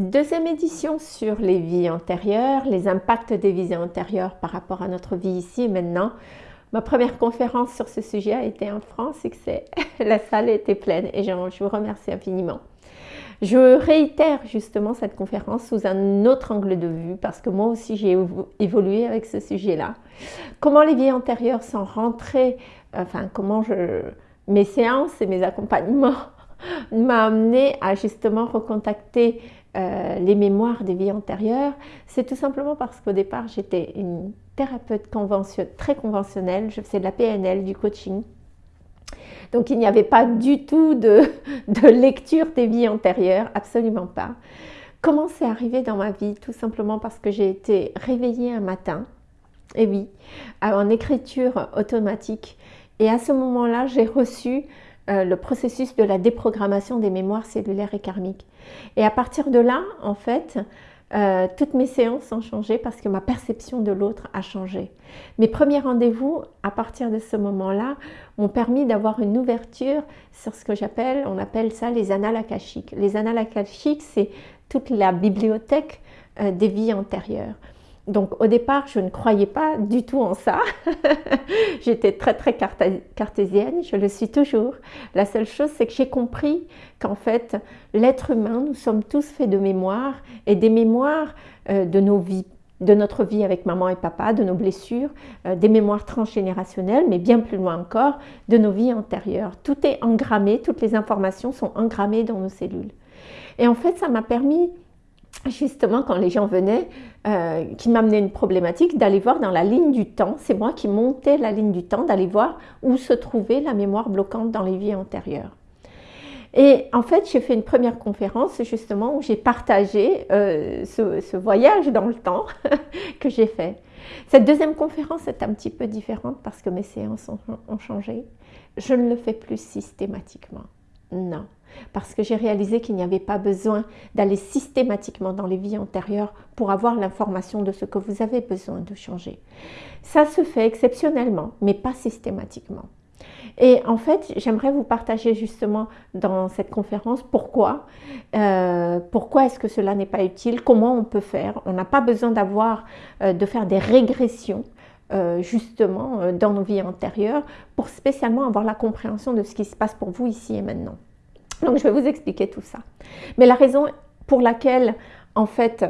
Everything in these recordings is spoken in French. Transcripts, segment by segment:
Deuxième édition sur les vies antérieures, les impacts des vies antérieures par rapport à notre vie ici et maintenant. Ma première conférence sur ce sujet a été en France et que la salle était pleine et je vous remercie infiniment. Je réitère justement cette conférence sous un autre angle de vue parce que moi aussi j'ai évolué avec ce sujet-là. Comment les vies antérieures sont rentrées, enfin comment mes séances et mes accompagnements m'ont amené à justement recontacter euh, les mémoires des vies antérieures, c'est tout simplement parce qu'au départ, j'étais une thérapeute très conventionnelle, je faisais de la PNL, du coaching. Donc il n'y avait pas du tout de, de, lecture des vies antérieures, absolument pas. Comment c'est arrivé dans ma vie? Tout simplement parce que j'ai été réveillée un matin, et oui, en écriture automatique. Et à ce moment-là, j'ai reçu euh, le processus de la déprogrammation des mémoires cellulaires et karmiques. Et à partir de là, en fait, euh, toutes mes séances ont changé parce que ma perception de l'autre a changé. Mes premiers rendez-vous, à partir de ce moment-là, m'ont permis d'avoir une ouverture sur ce que j'appelle, on appelle ça les annales akashiques. Les annales akashiques, c'est toute la bibliothèque euh, des vies antérieures. Donc au départ, je ne croyais pas du tout en ça. J'étais très très cartésienne, je le suis toujours. La seule chose, c'est que j'ai compris qu'en fait, l'être humain, nous sommes tous faits de mémoire et des mémoires euh, de nos vies de notre vie avec maman et papa, de nos blessures, euh, des mémoires transgénérationnelles, mais bien plus loin encore, de nos vies antérieures. Tout est engrammé, toutes les informations sont engrammées dans nos cellules. Et en fait, ça m'a permis justement quand les gens venaient, euh, qui m'amenaient une problématique, d'aller voir dans la ligne du temps, c'est moi qui montais la ligne du temps, d'aller voir où se trouvait la mémoire bloquante dans les vies antérieures. Et en fait, j'ai fait une première conférence justement où j'ai partagé euh, ce, voyage dans le temps que j'ai fait. Cette deuxième conférence est un petit peu différente parce que mes séances ont changé. Je ne le fais plus systématiquement. Non, parce que j'ai réalisé qu'il n'y avait pas besoin d'aller systématiquement dans les vies antérieures pour avoir l'information de ce que vous avez besoin de changer. Ça se fait exceptionnellement, mais pas systématiquement. Et en fait, j'aimerais vous partager justement dans cette conférence pourquoi, euh, pourquoi est-ce que cela n'est pas utile, comment on peut faire. On n'a pas besoin d'avoir, euh, de faire des régressions euh, justement euh, dans nos vies antérieures pour spécialement avoir la compréhension de ce qui se passe pour vous ici et maintenant. Donc je vais vous expliquer tout ça. Mais la raison pour laquelle en fait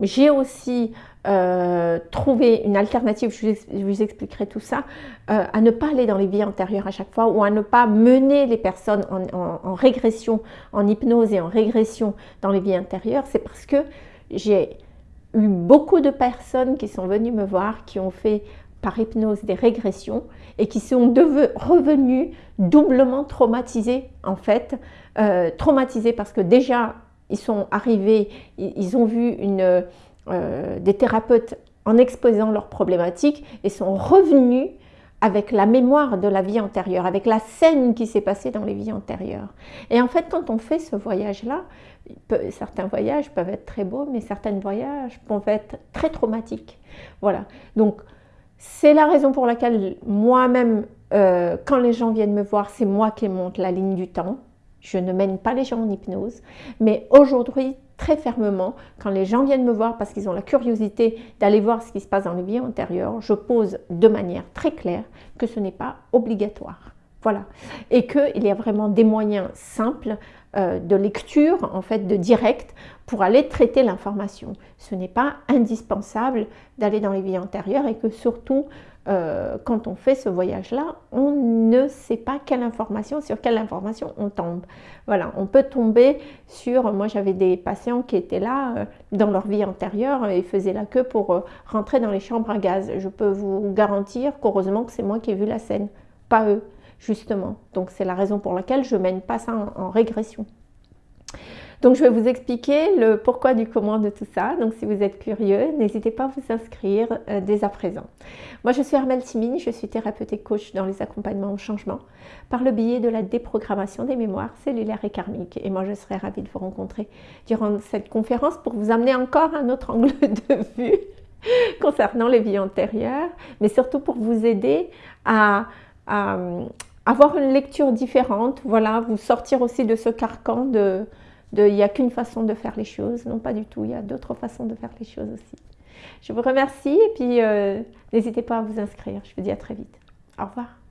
j'ai aussi euh, trouvé une alternative, je vous, expliquerai tout ça, à ne pas aller dans les vies antérieures à chaque fois ou à ne pas mener les personnes en régression, en hypnose et en régression dans les vies antérieures, c'est parce que j'ai eu beaucoup de personnes qui sont venues me voir, qui ont fait par hypnose des régressions et qui sont revenus doublement traumatisés en fait. Euh, traumatisés parce que déjà ils sont arrivés, ils ont vu euh, des thérapeutes en exposant leurs problématiques et sont revenus avec la mémoire de la vie antérieure, avec la scène qui s'est passée dans les vies antérieures. Et en fait, quand on fait ce voyage-là, certains voyages peuvent être très beaux, mais certains voyages peuvent être très traumatiques. Voilà. Donc, c'est la raison pour laquelle moi-même, euh, quand les gens viennent me voir, c'est moi qui monte la ligne du temps. Je ne mène pas les gens en hypnose. Mais aujourd'hui, très fermement, quand les gens viennent me voir parce qu'ils ont la curiosité d'aller voir ce qui se passe dans les vies antérieures, je pose de manière très claire que ce n'est pas obligatoire. Voilà. Et qu'il y a vraiment des moyens simples euh, de lecture, en fait, de direct, pour aller traiter l'information. Ce n'est pas indispensable d'aller dans les vies antérieures et que surtout, euh, quand on fait ce voyage-là, on ne sait pas quelle information, sur quelle information on tombe. Voilà, on peut tomber sur, moi j'avais des patients qui étaient là euh, dans leur vie antérieure et faisaient la queue pour rentrer dans les chambres à gaz. Je peux vous garantir qu'heureusement que c'est moi qui ai vu la scène, pas eux justement. Donc c'est la raison pour laquelle je mène pas ça en, régression. Donc je vais vous expliquer le pourquoi du comment de tout ça. Donc si vous êtes curieux, n'hésitez pas à vous inscrire euh, dès à présent. Moi je suis Armelle Simine, je suis thérapeute et coach dans les accompagnements au changement par le biais de la déprogrammation des mémoires cellulaires et karmiques. Et moi je serai ravie de vous rencontrer durant cette conférence pour vous amener encore un autre angle de vue concernant les vies antérieures, mais surtout pour vous aider à avoir une lecture différente, voilà, vous sortir aussi de ce carcan de, il n'y a qu'une façon de faire les choses. Non, pas du tout. Il y a d'autres façons de faire les choses aussi. Je vous remercie et puis euh, n'hésitez pas à vous inscrire. Je vous dis à très vite. Au revoir.